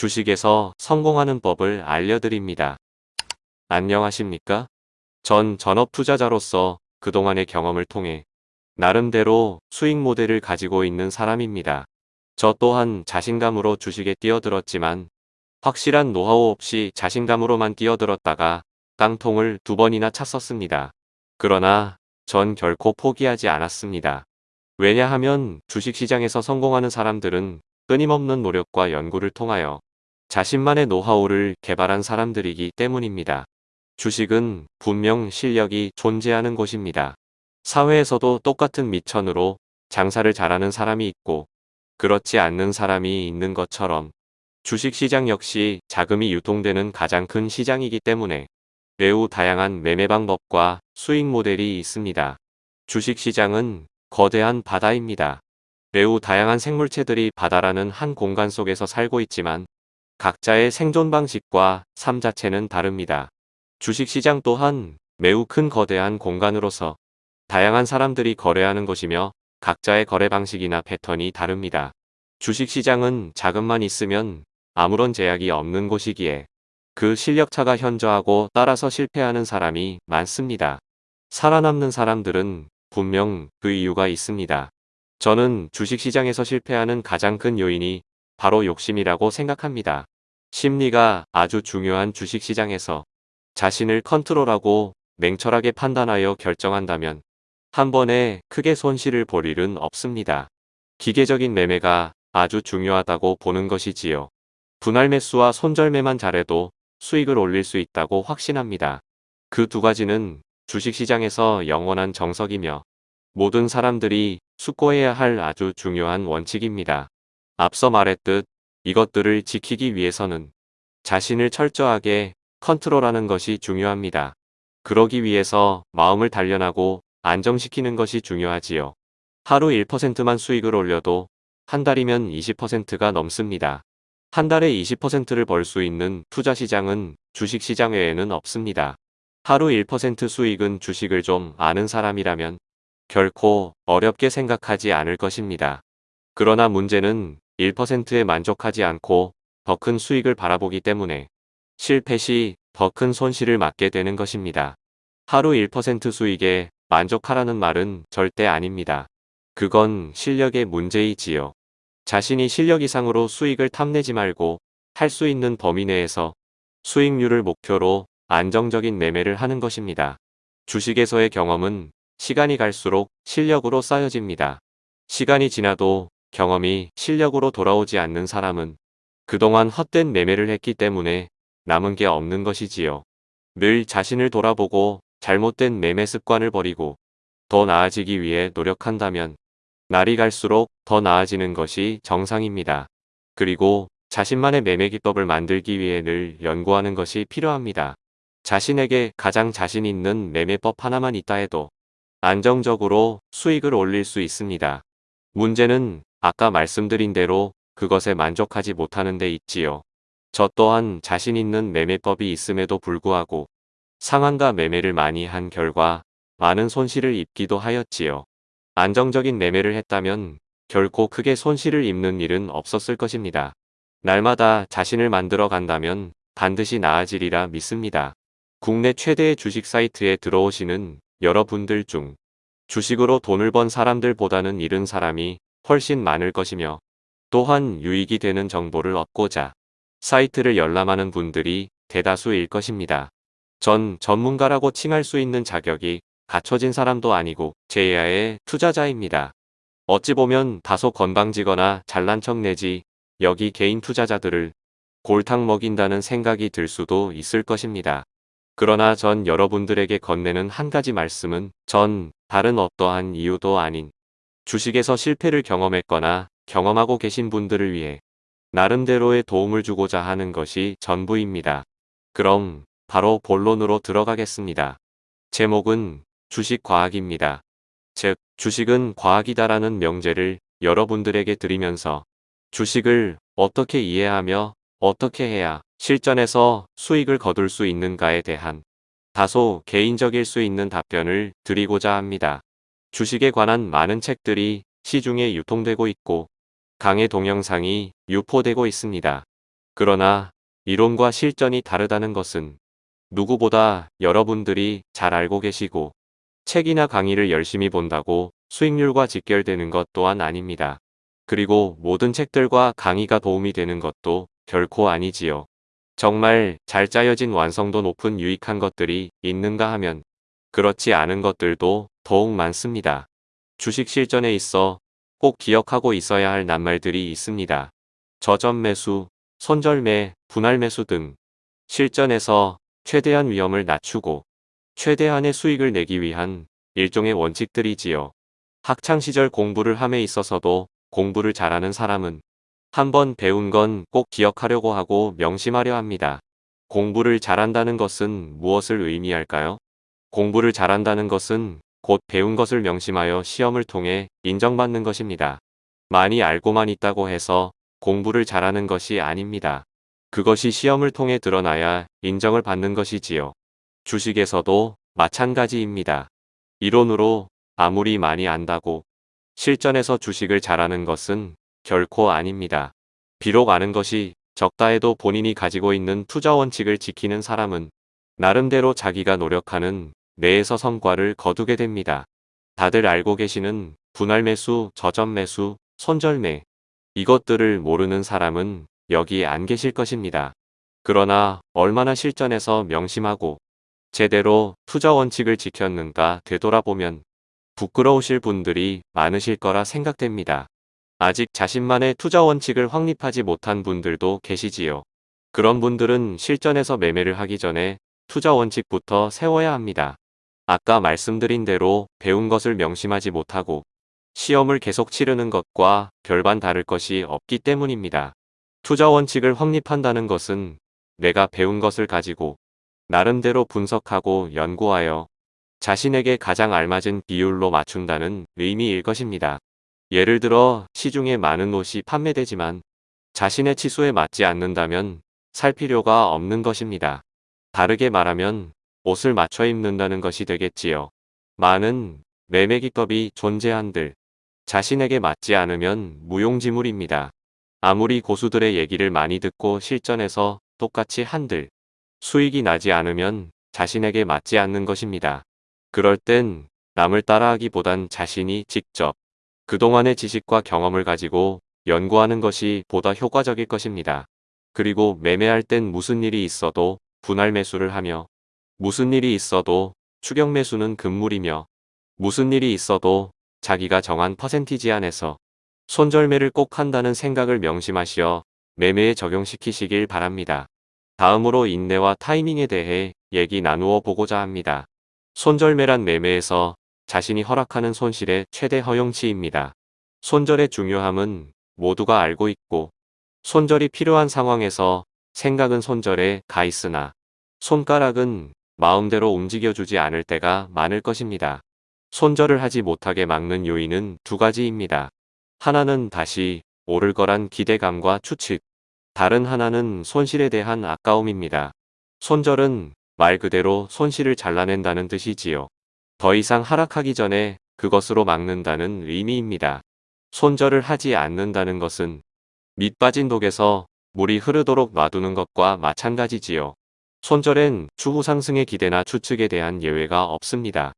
주식에서 성공하는 법을 알려드립니다. 안녕하십니까? 전 전업 투자자로서 그동안의 경험을 통해 나름대로 수익 모델을 가지고 있는 사람입니다. 저 또한 자신감으로 주식에 뛰어들었지만 확실한 노하우 없이 자신감으로만 뛰어들었다가 깡통을 두 번이나 찼었습니다. 그러나 전 결코 포기하지 않았습니다. 왜냐하면 주식시장에서 성공하는 사람들은 끊임없는 노력과 연구를 통하여 자신만의 노하우를 개발한 사람들이기 때문입니다. 주식은 분명 실력이 존재하는 곳입니다. 사회에서도 똑같은 미천으로 장사를 잘하는 사람이 있고 그렇지 않는 사람이 있는 것처럼 주식시장 역시 자금이 유통되는 가장 큰 시장이기 때문에 매우 다양한 매매 방법과 수익 모델이 있습니다. 주식시장은 거대한 바다입니다. 매우 다양한 생물체들이 바다라는 한 공간 속에서 살고 있지만 각자의 생존 방식과 삶 자체는 다릅니다. 주식시장 또한 매우 큰 거대한 공간으로서 다양한 사람들이 거래하는 곳이며 각자의 거래 방식이나 패턴이 다릅니다. 주식시장은 자금만 있으면 아무런 제약이 없는 곳이기에 그 실력차가 현저하고 따라서 실패하는 사람이 많습니다. 살아남는 사람들은 분명 그 이유가 있습니다. 저는 주식시장에서 실패하는 가장 큰 요인이 바로 욕심이라고 생각합니다. 심리가 아주 중요한 주식시장에서 자신을 컨트롤하고 냉철하게 판단하여 결정한다면 한 번에 크게 손실을 볼 일은 없습니다. 기계적인 매매가 아주 중요하다고 보는 것이지요. 분할 매수와 손절매만 잘해도 수익을 올릴 수 있다고 확신합니다. 그 두 가지는 주식시장에서 영원한 정석이며 모든 사람들이 숙고해야 할 아주 중요한 원칙입니다. 앞서 말했듯 이것들을 지키기 위해서는 자신을 철저하게 컨트롤하는 것이 중요합니다. 그러기 위해서 마음을 단련하고 안정시키는 것이 중요하지요. 하루 1%만 수익을 올려도 한 달이면 20%가 넘습니다. 한 달에 20%를 벌 수 있는 투자 시장은 주식 시장 외에는 없습니다. 하루 1% 수익은 주식을 좀 아는 사람이라면 결코 어렵게 생각하지 않을 것입니다. 그러나 문제는 1%에 만족하지 않고 더 큰 수익을 바라보기 때문에 실패 시 더 큰 손실을 맞게 되는 것입니다. 하루 1% 수익에 만족하라는 말은 절대 아닙니다. 그건 실력의 문제이지요. 자신이 실력 이상으로 수익을 탐내지 말고 할 수 있는 범위 내에서 수익률을 목표로 안정적인 매매를 하는 것입니다. 주식에서의 경험은 시간이 갈수록 실력으로 쌓여집니다. 시간이 지나도 경험이 실력으로 돌아오지 않는 사람은 그동안 헛된 매매를 했기 때문에 남은 게 없는 것이지요. 늘 자신을 돌아보고 잘못된 매매 습관을 버리고 더 나아지기 위해 노력한다면 날이 갈수록 더 나아지는 것이 정상입니다. 그리고 자신만의 매매 기법을 만들기 위해 늘 연구하는 것이 필요합니다. 자신에게 가장 자신 있는 매매법 하나만 있다 해도 안정적으로 수익을 올릴 수 있습니다. 문제는 아까 말씀드린 대로 그것에 만족하지 못하는 데 있지요. 저 또한 자신 있는 매매법이 있음에도 불구하고 상한가 매매를 많이 한 결과 많은 손실을 입기도 하였지요. 안정적인 매매를 했다면 결코 크게 손실을 입는 일은 없었을 것입니다. 날마다 자신을 만들어 간다면 반드시 나아지리라 믿습니다. 국내 최대의 주식 사이트에 들어오시는 여러분들 중 주식으로 돈을 번 사람들보다는 잃은 사람이 훨씬 많을 것이며 또한 유익이 되는 정보를 얻고자 사이트를 열람하는 분들이 대다수일 것입니다. 전 전문가라고 칭할 수 있는 자격이 갖춰진 사람도 아니고 제야의 투자자입니다. 어찌 보면 다소 건방지거나 잘난 척 내지 여기 개인 투자자들을 골탕 먹인다는 생각이 들 수도 있을 것입니다. 그러나 전 여러분들에게 건네는 한 가지 말씀은 전 다른 어떠한 이유도 아닌 주식에서 실패를 경험했거나 경험하고 계신 분들을 위해 나름대로의 도움을 주고자 하는 것이 전부입니다. 그럼 바로 본론으로 들어가겠습니다. 제목은 주식과학입니다. 즉, 주식은 과학이다라는 명제를 여러분들에게 드리면서 주식을 어떻게 이해하며 어떻게 해야 실전에서 수익을 거둘 수 있는가에 대한 다소 개인적일 수 있는 답변을 드리고자 합니다. 주식에 관한 많은 책들이 시중에 유통되고 있고 강의 동영상이 유포되고 있습니다. 그러나 이론과 실전이 다르다는 것은 누구보다 여러분들이 잘 알고 계시고 책이나 강의를 열심히 본다고 수익률과 직결되는 것 또한 아닙니다. 그리고 모든 책들과 강의가 도움이 되는 것도 결코 아니지요. 정말 잘 짜여진 완성도 높은 유익한 것들이 있는가 하면 그렇지 않은 것들도 더욱 많습니다. 주식 실전에 있어 꼭 기억하고 있어야 할 낱말들이 있습니다. 저점 매수, 손절매, 분할 매수 등 실전에서 최대한 위험을 낮추고 최대한의 수익을 내기 위한 일종의 원칙들이지요. 학창시절 공부를 함에 있어서도 공부를 잘하는 사람은 한번 배운 건 꼭 기억하려고 하고 명심하려 합니다. 공부를 잘한다는 것은 무엇을 의미할까요? 공부를 잘한다는 것은 곧 배운 것을 명심하여 시험을 통해 인정받는 것입니다. 많이 알고만 있다고 해서 공부를 잘하는 것이 아닙니다. 그것이 시험을 통해 드러나야 인정을 받는 것이지요. 주식에서도 마찬가지입니다. 이론으로 아무리 많이 안다고 실전에서 주식을 잘하는 것은 결코 아닙니다. 비록 아는 것이 적다 해도 본인이 가지고 있는 투자 원칙을 지키는 사람은 나름대로 자기가 노력하는 내에서 성과를 거두게 됩니다. 다들 알고 계시는 분할 매수, 저점 매수, 손절매 이것들을 모르는 사람은 여기 안 계실 것입니다. 그러나 얼마나 실전에서 명심하고 제대로 투자 원칙을 지켰는가 되돌아보면 부끄러우실 분들이 많으실 거라 생각됩니다. 아직 자신만의 투자 원칙을 확립하지 못한 분들도 계시지요. 그런 분들은 실전에서 매매를 하기 전에 투자 원칙부터 세워야 합니다. 아까 말씀드린 대로 배운 것을 명심하지 못하고 시험을 계속 치르는 것과 별반 다를 것이 없기 때문입니다. 투자 원칙을 확립한다는 것은 내가 배운 것을 가지고 나름대로 분석하고 연구하여 자신에게 가장 알맞은 비율로 맞춘다는 의미일 것입니다. 예를 들어 시중에 많은 옷이 판매되지만 자신의 치수에 맞지 않는다면 살 필요가 없는 것입니다. 다르게 말하면 옷을 맞춰 입는다는 것이 되겠지요. 많은 매매기법이 존재한들 자신에게 맞지 않으면 무용지물입니다. 아무리 고수들의 얘기를 많이 듣고 실전에서 똑같이 한들 수익이 나지 않으면 자신에게 맞지 않는 것입니다. 그럴 땐 남을 따라하기보단 자신이 직접 그동안의 지식과 경험을 가지고 연구하는 것이 보다 효과적일 것입니다. 그리고 매매할 땐 무슨 일이 있어도 분할 매수를 하며 무슨 일이 있어도 추격 매수는 금물이며 무슨 일이 있어도 자기가 정한 퍼센티지 안에서 손절매를 꼭 한다는 생각을 명심하시어 매매에 적용시키시길 바랍니다. 다음으로 인내와 타이밍에 대해 얘기 나누어 보고자 합니다. 손절매란 매매에서 자신이 허락하는 손실의 최대 허용치입니다. 손절의 중요함은 모두가 알고 있고 손절이 필요한 상황에서 생각은 손절에 가 있으나 손가락은 마음대로 움직여주지 않을 때가 많을 것입니다. 손절을 하지 못하게 막는 요인은 두 가지입니다. 하나는 다시 오를 거란 기대감과 추측, 다른 하나는 손실에 대한 아까움입니다. 손절은 말 그대로 손실을 잘라낸다는 뜻이지요. 더 이상 하락하기 전에 그것으로 막는다는 의미입니다. 손절을 하지 않는다는 것은 밑 빠진 독에서 물이 흐르도록 놔두는 것과 마찬가지지요. 손절엔 추후 상승의 기대나 추측에 대한 예외가 없습니다.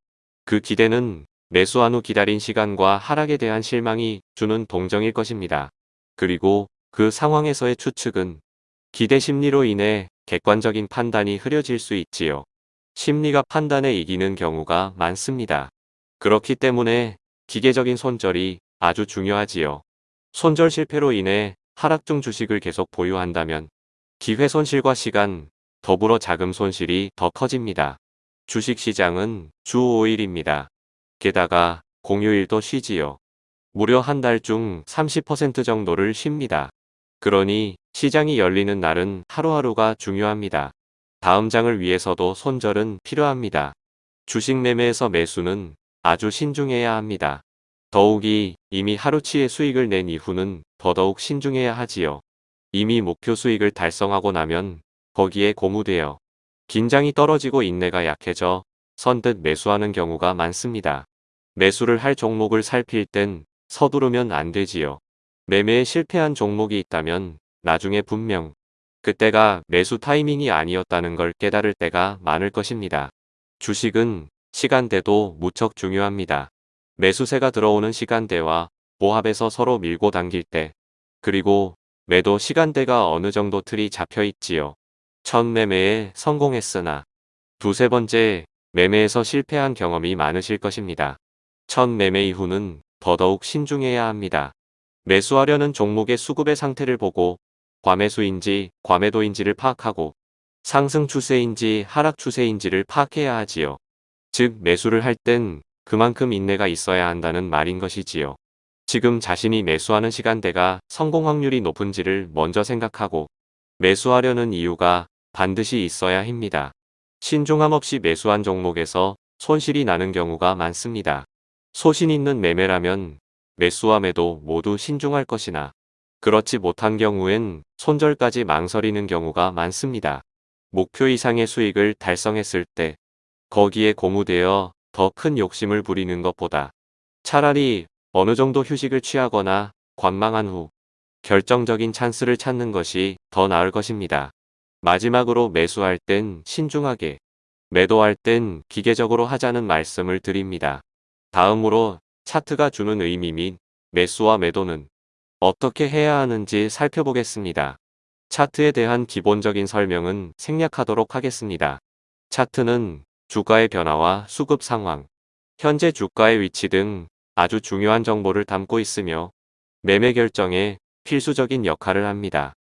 그 기대는 매수한 후 기다린 시간과 하락에 대한 실망이 주는 동정일 것입니다. 그리고 그 상황에서의 추측은 기대 심리로 인해 객관적인 판단이 흐려질 수 있지요. 심리가 판단에 이기는 경우가 많습니다. 그렇기 때문에 기계적인 손절이 아주 중요하지요. 손절 실패로 인해 하락 중 주식을 계속 보유한다면 기회 손실과 시간, 더불어 자금 손실이 더 커집니다. 주식시장은 주 5일입니다. 게다가 공휴일도 쉬지요. 무려 한 달 중 30% 정도를 쉽니다. 그러니 시장이 열리는 날은 하루하루가 중요합니다. 다음 장을 위해서도 손절은 필요합니다. 주식 매매에서 매수는 아주 신중해야 합니다. 더욱이 이미 하루치의 수익을 낸 이후는 더더욱 신중해야 하지요. 이미 목표 수익을 달성하고 나면 거기에 고무되어 긴장이 떨어지고 인내가 약해져 선뜻 매수하는 경우가 많습니다. 매수를 할 종목을 살필 땐 서두르면 안 되지요. 매매에 실패한 종목이 있다면 나중에 분명 그때가 매수 타이밍이 아니었다는 걸 깨달을 때가 많을 것입니다. 주식은 시간대도 무척 중요합니다. 매수세가 들어오는 시간대와 보합에서 서로 밀고 당길 때, 그리고 매도 시간대가 어느 정도 틀이 잡혀 있지요. 첫 매매에 성공했으나 두세 번째 매매에서 실패한 경험이 많으실 것입니다. 첫 매매 이후는 더더욱 신중해야 합니다. 매수하려는 종목의 수급의 상태를 보고 과매수인지 과매도인지를 파악하고 상승 추세인지 하락 추세인지를 파악해야 하지요. 즉 매수를 할 땐 그만큼 인내가 있어야 한다는 말인 것이지요. 지금 자신이 매수하는 시간대가 성공 확률이 높은지를 먼저 생각하고 매수하려는 이유가 반드시 있어야 합니다. 신중함 없이 매수한 종목에서 손실이 나는 경우가 많습니다. 소신 있는 매매라면 매수와 매도 모두 신중할 것이나 그렇지 못한 경우엔 손절까지 망설이는 경우가 많습니다. 목표 이상의 수익을 달성했을 때 거기에 고무되어 더 큰 욕심을 부리는 것보다 차라리 어느 정도 휴식을 취하거나 관망한 후 결정적인 찬스를 찾는 것이 더 나을 것입니다. 마지막으로 매수할 땐 신중하게, 매도할 땐 기계적으로 하자는 말씀을 드립니다. 다음으로 차트가 주는 의미 및 매수와 매도는 어떻게 해야 하는지 살펴보겠습니다. 차트에 대한 기본적인 설명은 생략하도록 하겠습니다. 차트는 주가의 변화와 수급 상황, 현재 주가의 위치 등 아주 중요한 정보를 담고 있으며 매매 결정에 필수적인 역할을 합니다.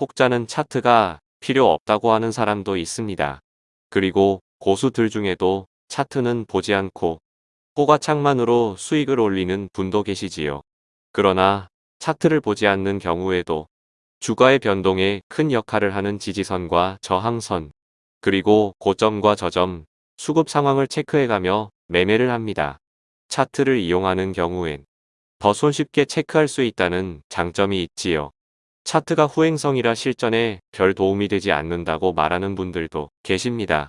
혹자는 차트가 필요 없다고 하는 사람도 있습니다. 그리고 고수들 중에도 차트는 보지 않고 호가창만으로 수익을 올리는 분도 계시지요. 그러나 차트를 보지 않는 경우에도 주가의 변동에 큰 역할을 하는 지지선과 저항선, 그리고 고점과 저점, 수급 상황을 체크해가며 매매를 합니다. 차트를 이용하는 경우엔 더 손쉽게 체크할 수 있다는 장점이 있지요. 차트가 후행성이라 실전에 별 도움이 되지 않는다고 말하는 분들도 계십니다.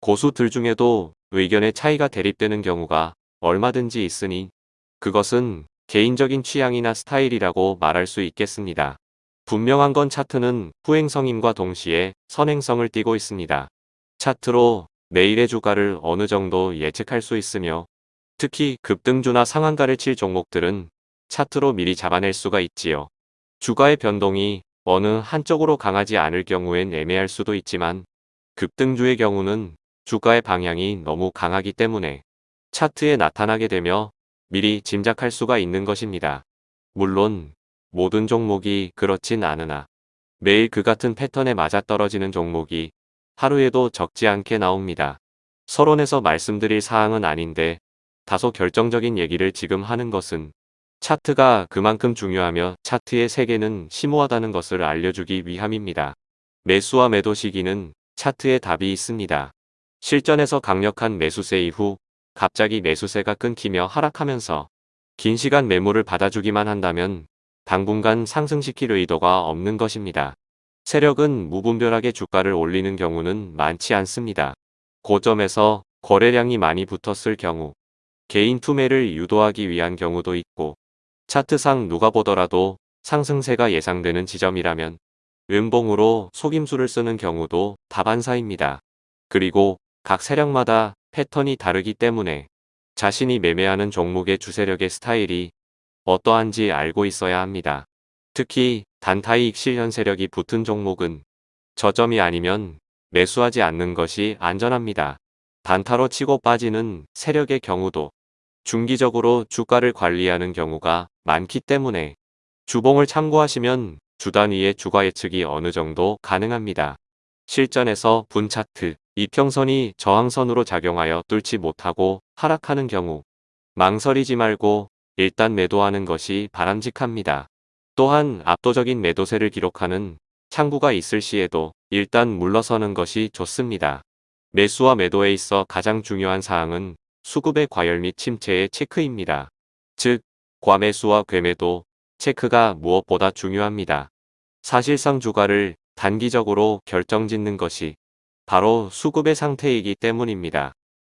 고수들 중에도 의견의 차이가 대립되는 경우가 얼마든지 있으니 그것은 개인적인 취향이나 스타일이라고 말할 수 있겠습니다. 분명한 건 차트는 후행성임과 동시에 선행성을 띠고 있습니다. 차트로 내일의 주가를 어느 정도 예측할 수 있으며 특히 급등주나 상한가를 칠 종목들은 차트로 미리 잡아낼 수가 있지요. 주가의 변동이 어느 한쪽으로 강하지 않을 경우엔 애매할 수도 있지만 급등주의 경우는 주가의 방향이 너무 강하기 때문에 차트에 나타나게 되며 미리 짐작할 수가 있는 것입니다. 물론 모든 종목이 그렇진 않으나 매일 그 같은 패턴에 맞아떨어지는 종목이 하루에도 적지 않게 나옵니다. 서론에서 말씀드릴 사항은 아닌데 다소 결정적인 얘기를 지금 하는 것은 차트가 그만큼 중요하며 차트의 세계는 심오하다는 것을 알려주기 위함입니다. 매수와 매도 시기는 차트에 답이 있습니다. 실전에서 강력한 매수세 이후 갑자기 매수세가 끊기며 하락하면서 긴 시간 매물을 받아주기만 한다면 당분간 상승시킬 의도가 없는 것입니다. 세력은 무분별하게 주가를 올리는 경우는 많지 않습니다. 고점에서 거래량이 많이 붙었을 경우 개인 투매를 유도하기 위한 경우도 있고 차트상 누가 보더라도 상승세가 예상되는 지점이라면 은봉으로 속임수를 쓰는 경우도 다반사입니다. 그리고 각 세력마다 패턴이 다르기 때문에 자신이 매매하는 종목의 주세력의 스타일이 어떠한지 알고 있어야 합니다. 특히 단타이익 실현 세력이 붙은 종목은 저점이 아니면 매수하지 않는 것이 안전합니다. 단타로 치고 빠지는 세력의 경우도 중기적으로 주가를 관리하는 경우가 많기 때문에 주봉을 참고하시면 주 단위의 주가 예측이 어느 정도 가능합니다. 실전에서 분차트, 이평선이 저항선으로 작용하여 뚫지 못하고 하락하는 경우 망설이지 말고 일단 매도하는 것이 바람직합니다. 또한 압도적인 매도세를 기록하는 창구가 있을 시에도 일단 물러서는 것이 좋습니다. 매수와 매도에 있어 가장 중요한 사항은 수급의 과열 및 침체의 체크입니다. 즉, 과매수와 괴매도 체크가 무엇보다 중요합니다. 사실상 주가를 단기적으로 결정짓는 것이 바로 수급의 상태이기 때문입니다.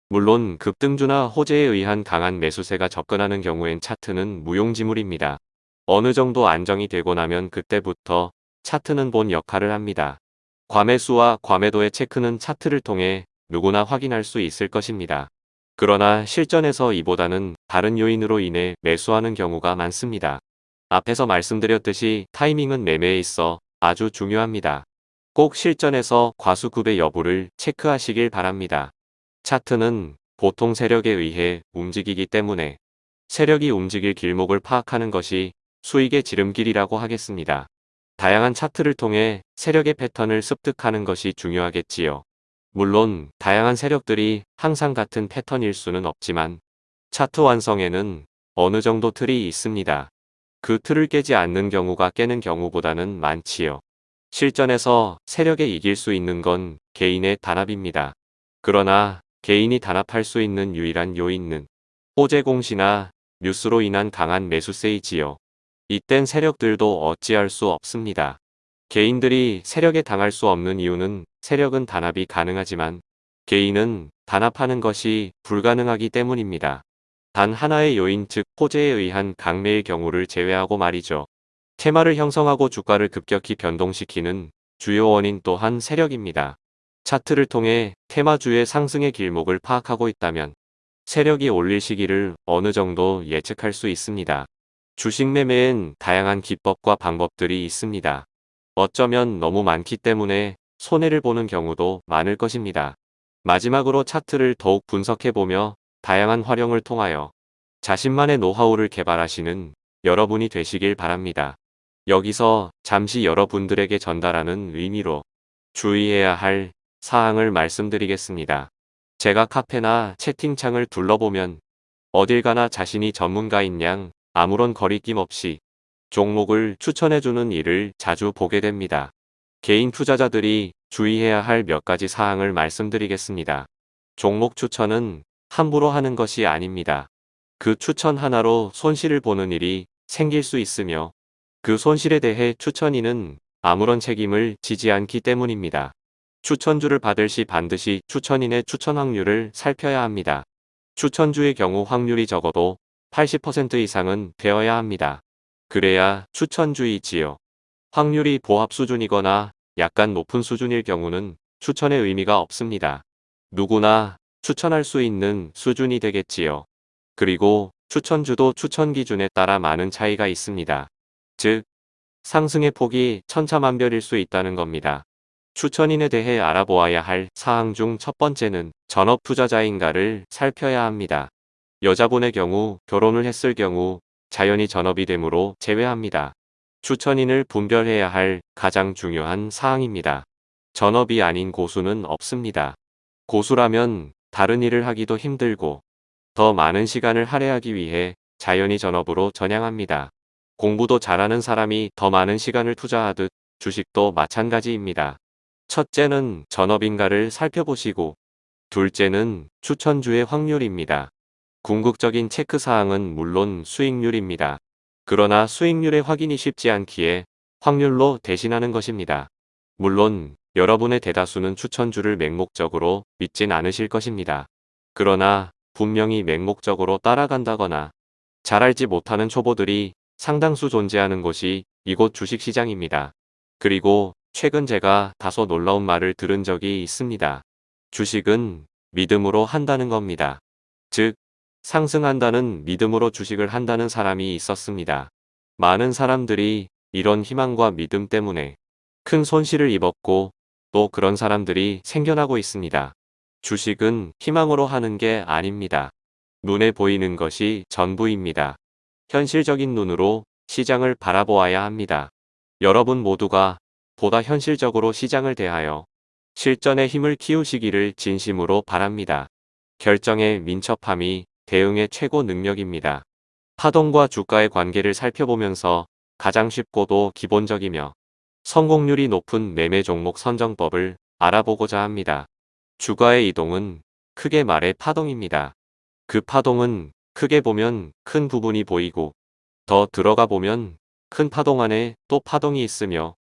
물론 급등주나 호재에 의한 강한 매수세가 접근하는 경우엔 차트는 무용지물입니다. 어느 정도 안정이 되고 나면 그때부터 차트는 본 역할을 합니다. 과매수와 과매도의 체크는 차트를 통해 누구나 확인할 수 있을 것입니다. 그러나 실전에서 이보다는 다른 요인으로 인해 매수하는 경우가 많습니다. 앞에서 말씀드렸듯이 타이밍은 매매에 있어 아주 중요합니다. 꼭 실전에서 과수 급의 여부를 체크하시길 바랍니다. 차트는 보통 세력에 의해 움직이기 때문에 세력이 움직일 길목을 파악하는 것이 수익의 지름길이라고 하겠습니다. 다양한 차트를 통해 세력의 패턴을 습득하는 것이 중요하겠지요. 물론 다양한 세력들이 항상 같은 패턴일 수는 없지만 차트 완성에는 어느 정도 틀이 있습니다. 그 틀을 깨지 않는 경우가 깨는 경우보다는 많지요. 실전에서 세력에 이길 수 있는 건 개인의 단합입니다. 그러나 개인이 단합할 수 있는 유일한 요인은 호재 공시나 뉴스로 인한 강한 매수세이지요. 이땐 세력들도 어찌할 수 없습니다. 개인들이 세력에 당할 수 없는 이유는 세력은 단합이 가능하지만 개인은 단합하는 것이 불가능하기 때문입니다. 단 하나의 요인 즉 호재에 의한 강매의 경우를 제외하고 말이죠. 테마를 형성하고 주가를 급격히 변동시키는 주요 원인 또한 세력입니다. 차트를 통해 테마주의 상승의 길목을 파악하고 있다면 세력이 올릴 시기를 어느 정도 예측할 수 있습니다. 주식 매매엔 다양한 기법과 방법들이 있습니다. 어쩌면 너무 많기 때문에 손해를 보는 경우도 많을 것입니다. 마지막으로 차트를 더욱 분석해보며 다양한 활용을 통하여 자신만의 노하우를 개발하시는 여러분이 되시길 바랍니다. 여기서 잠시 여러분들에게 전달하는 의미로 주의해야 할 사항을 말씀드리겠습니다. 제가 카페나 채팅창을 둘러보면 어딜 가나 자신이 전문가인 양 아무런 거리낌 없이 종목을 추천해주는 일을 자주 보게 됩니다. 개인 투자자들이 주의해야 할 몇 가지 사항을 말씀드리겠습니다. 종목 추천은 함부로 하는 것이 아닙니다. 그 추천 하나로 손실을 보는 일이 생길 수 있으며 그 손실에 대해 추천인은 아무런 책임을 지지 않기 때문입니다. 추천주를 받을 시 반드시 추천인의 추천 확률을 살펴야 합니다. 추천주의 경우 확률이 적어도 80% 이상은 되어야 합니다. 그래야 추천주이지요. 확률이 보합 수준이거나 약간 높은 수준일 경우는 추천의 의미가 없습니다. 누구나 추천할 수 있는 수준이 되겠지요. 그리고 추천주도 추천 기준에 따라 많은 차이가 있습니다. 즉, 상승의 폭이 천차만별일 수 있다는 겁니다. 추천인에 대해 알아보아야 할 사항 중 첫 번째는 전업 투자자인가를 살펴야 합니다. 여자분의 경우 결혼을 했을 경우 자연히 전업이 되므로 제외합니다. 추천인을 분별해야 할 가장 중요한 사항입니다. 전업이 아닌 고수는 없습니다. 고수라면 다른 일을 하기도 힘들고 더 많은 시간을 할애하기 위해 자연히 전업으로 전향합니다. 공부도 잘하는 사람이 더 많은 시간을 투자하듯 주식도 마찬가지입니다. 첫째는 전업인가를 살펴보시고 둘째는 추천주의 확률입니다. 궁극적인 체크사항은 물론 수익률입니다. 그러나 수익률의 확인이 쉽지 않기에 확률로 대신하는 것입니다. 물론 여러분의 대다수는 추천주를 맹목적으로 믿진 않으실 것입니다. 그러나 분명히 맹목적으로 따라간다거나 잘 알지 못하는 초보들이 상당수 존재하는 곳이 이곳 주식시장입니다. 그리고 최근 제가 다소 놀라운 말을 들은 적이 있습니다. 주식은 믿음으로 한다는 겁니다. 즉, 상승한다는 믿음으로 주식을 한다는 사람이 있었습니다. 많은 사람들이 이런 희망과 믿음 때문에 큰 손실을 입었고 또 그런 사람들이 생겨나고 있습니다. 주식은 희망으로 하는 게 아닙니다. 눈에 보이는 것이 전부입니다. 현실적인 눈으로 시장을 바라보아야 합니다. 여러분 모두가 보다 현실적으로 시장을 대하여 실전의 힘을 키우시기를 진심으로 바랍니다. 결정의 민첩함이 대응의 최고 능력입니다. 파동과 주가의 관계를 살펴보면서 가장 쉽고도 기본적이며 성공률이 높은 매매 종목 선정법을 알아보고자 합니다. 주가의 이동은 크게 말해 파동입니다. 그 파동은 크게 보면 큰 부분이 보이고 더 들어가 보면 큰 파동 안에 또 파동이 있으며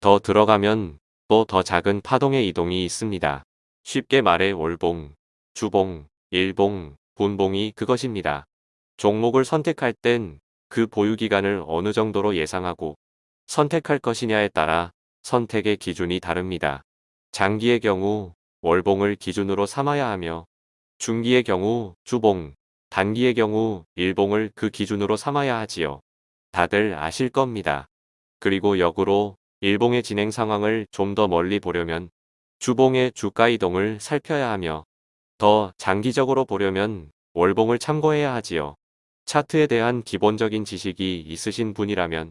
더 들어가면 또 더 작은 파동의 이동이 있습니다. 쉽게 말해 월봉, 주봉, 일봉, 분봉이 그것입니다. 종목을 선택할 땐 그 보유기간을 어느 정도로 예상하고 선택할 것이냐에 따라 선택의 기준이 다릅니다. 장기의 경우 월봉을 기준으로 삼아야 하며 중기의 경우 주봉, 단기의 경우 일봉을 그 기준으로 삼아야 하지요. 다들 아실 겁니다. 그리고 역으로 일봉의 진행 상황을 좀 더 멀리 보려면 주봉의 주가 이동을 살펴야 하며 더 장기적으로 보려면 월봉을 참고해야 하지요. 차트에 대한 기본적인 지식이 있으신 분이라면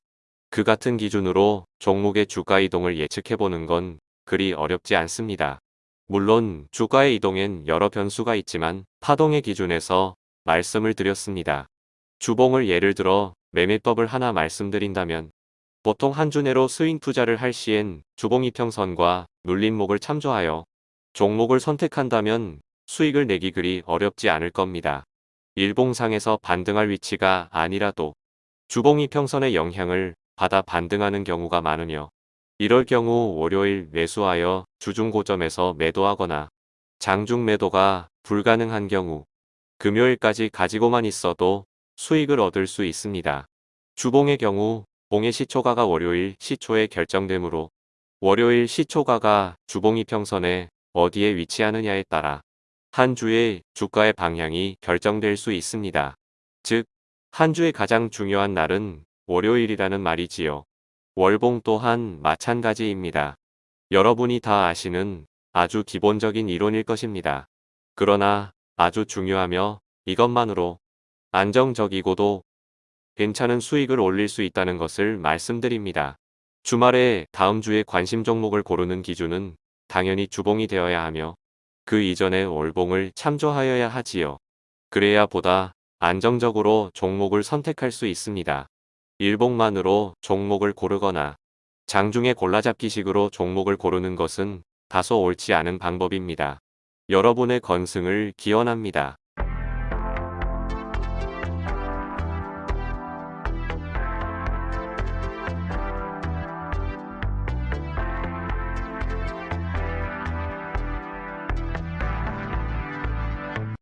그 같은 기준으로 종목의 주가 이동을 예측해보는 건 그리 어렵지 않습니다. 물론 주가의 이동엔 여러 변수가 있지만 파동의 기준에서 말씀을 드렸습니다. 주봉을 예를 들어 매매법을 하나 말씀드린다면 보통 한 주 내로 스윙 투자를 할 시엔 주봉 이평선과 눌림목을 참조하여 종목을 선택한다면 수익을 내기 그리 어렵지 않을 겁니다. 일봉상에서 반등할 위치가 아니라도 주봉 이 평선의 영향을 받아 반등하는 경우가 많으며 이럴 경우 월요일 매수하여 주중 고점에서 매도하거나 장중 매도가 불가능한 경우 금요일까지 가지고만 있어도 수익을 얻을 수 있습니다. 주봉의 경우 봉의 시초가가 월요일 시초에 결정되므로 월요일 시초가가 주봉 이 평선에 어디에 위치하느냐에 따라 한 주의 주가의 방향이 결정될 수 있습니다. 즉, 한 주의 가장 중요한 날은 월요일이라는 말이지요. 월봉 또한 마찬가지입니다. 여러분이 다 아시는 아주 기본적인 이론일 것입니다. 그러나 아주 중요하며 이것만으로 안정적이고도 괜찮은 수익을 올릴 수 있다는 것을 말씀드립니다. 주말에 다음 주에 관심 종목을 고르는 기준은 당연히 주봉이 되어야 하며 그 이전에 월봉을 참조하여야 하지요. 그래야 보다 안정적으로 종목을 선택할 수 있습니다. 일봉만으로 종목을 고르거나 장중에 골라잡기식으로 종목을 고르는 것은 다소 옳지 않은 방법입니다. 여러분의 건승을 기원합니다.